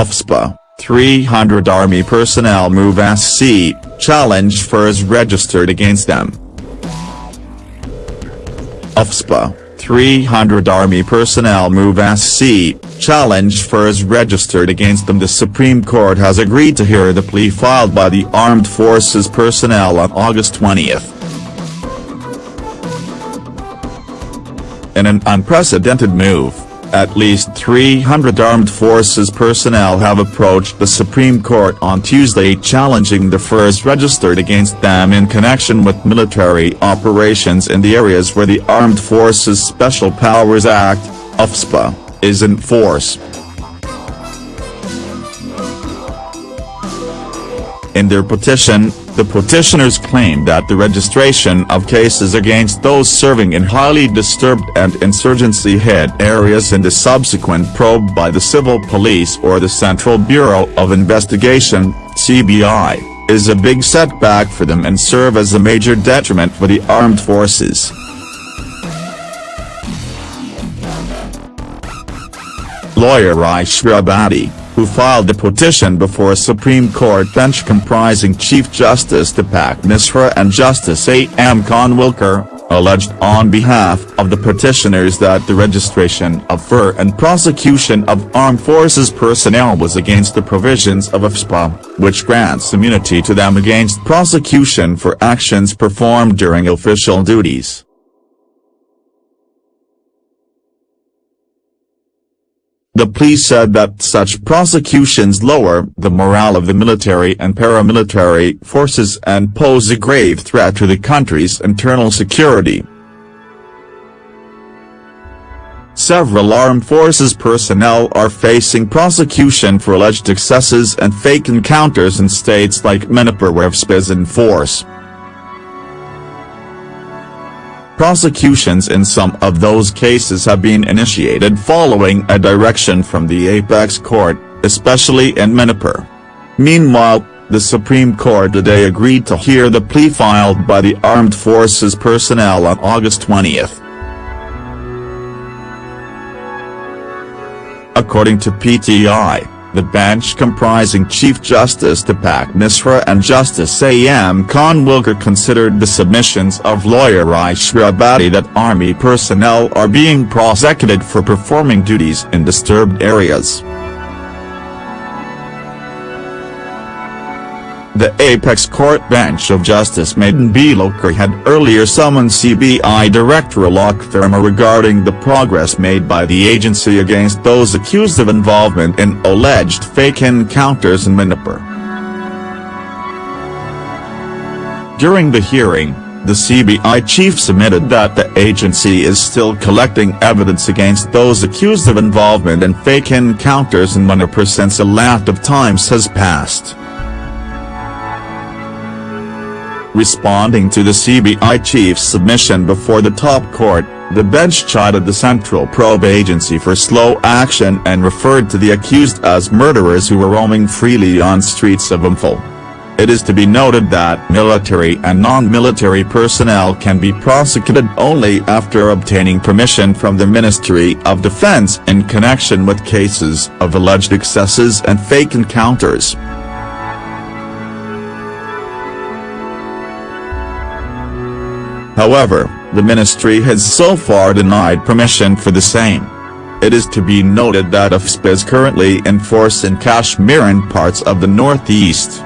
AFSPA, 300 Army personnel move SC, challenge FIRs registered against them. AFSPA, 300 Army personnel move SC, challenge FIRs registered against them The Supreme Court has agreed to hear the plea filed by the Armed Forces personnel on August 20. In an unprecedented move, at least 300 armed forces personnel have approached the Supreme Court on Tuesday challenging the FIRs registered against them in connection with military operations in the areas where the Armed Forces Special Powers Act, AFSPA, is in force. In their petition, the petitioners claim that the registration of cases against those serving in highly disturbed and insurgency-hit areas in the subsequent probe by the Civil Police or the Central Bureau of Investigation, CBI, is a big setback for them and serve as a major detriment for the armed forces. Lawyer Bhati who filed a petition before a Supreme Court bench comprising Chief Justice Deepak Misra and Justice A. M. Khanwilkar, alleged on behalf of the petitioners that the registration of FIR and prosecution of armed forces personnel was against the provisions of AFSPA, which grants immunity to them against prosecution for actions performed during official duties. The plea said that such prosecutions lower the morale of the military and paramilitary forces and pose a grave threat to the country's internal security. Several armed forces personnel are facing prosecution for alleged excesses and fake encounters in states like Manipur where AFSPA is in force. Prosecutions in some of those cases have been initiated following a direction from the apex court, especially in Manipur. Meanwhile, the Supreme Court today agreed to hear the plea filed by the armed forces personnel on August 20. According to PTI, the bench comprising Chief Justice Deepak Misra and Justice A.M. Khanwilkar considered the submissions of lawyer Aishwarya Bhati that Army personnel are being prosecuted for performing duties in disturbed areas. The apex court bench of Justice Madan B. Lokur had earlier summoned CBI Director Alok Verma regarding the progress made by the agency against those accused of involvement in alleged fake encounters in Manipur. During the hearing, the CBI chief submitted that the agency is still collecting evidence against those accused of involvement in fake encounters in Manipur since a lot of times has passed. Responding to the CBI chief's submission before the top court, the bench chided the Central Probe Agency for slow action and referred to the accused as murderers who were roaming freely on streets of Imphal. It is to be noted that military and non-military personnel can be prosecuted only after obtaining permission from the Ministry of Defense in connection with cases of alleged excesses and fake encounters. However, the ministry has so far denied permission for the same. It is to be noted that AFSPA is currently in force in Kashmir and parts of the northeast.